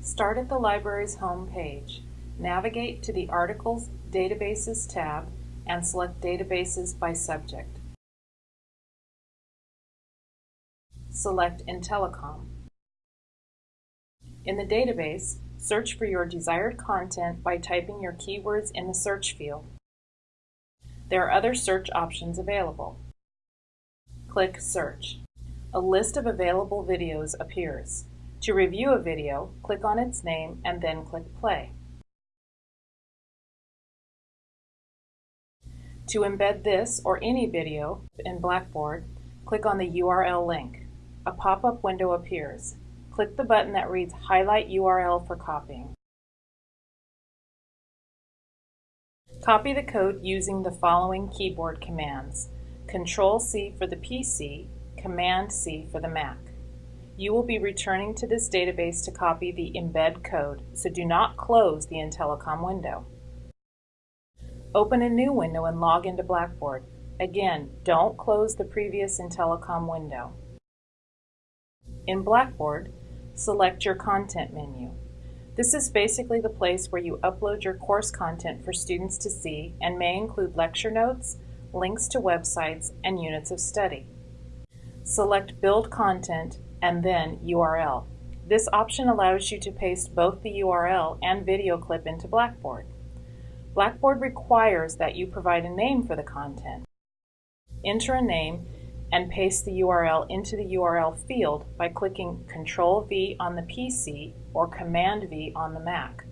Start at the library's home page. Navigate to the Articles Databases tab and select Databases by subject. Select Intelecom. In the database, search for your desired content by typing your keywords in the search field. There are other search options available. Click Search. A list of available videos appears. To review a video, click on its name and then click Play. To embed this or any video in Blackboard, click on the URL link. A pop-up window appears. Click the button that reads Highlight URL for copying. Copy the code using the following keyboard commands. Control-C for the PC, Command-C for the Mac. You will be returning to this database to copy the embed code, so do not close the Intelecom window. Open a new window and log into Blackboard. Again, don't close the previous Intelecom window. In Blackboard, select your Content menu. This is basically the place where you upload your course content for students to see and may include lecture notes, links to websites, and units of study. Select Build Content and then URL. This option allows you to paste both the URL and video clip into Blackboard. Blackboard requires that you provide a name for the content. Enter a name and paste the URL into the URL field by clicking Ctrl-V on the PC or Command-V on the Mac.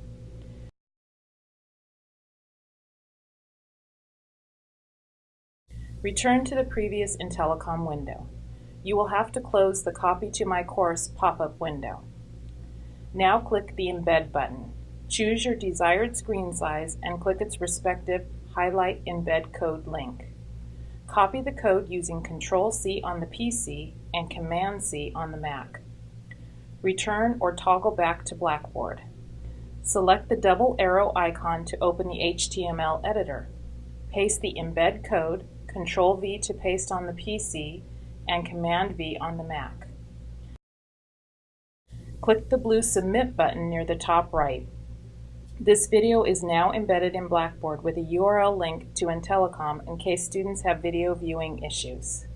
Return to the previous Intelecom window. You will have to close the Copy to My Course pop-up window. Now click the Embed button. Choose your desired screen size and click its respective Highlight Embed Code link. Copy the code using Control-C on the PC and Command-C on the Mac. Return or toggle back to Blackboard. Select the double arrow icon to open the HTML editor. Paste the embed code, Control-V to paste on the PC, and Command-V on the Mac. Click the blue Submit button near the top right. This video is now embedded in Blackboard with a URL link to Intelecom in case students have video viewing issues.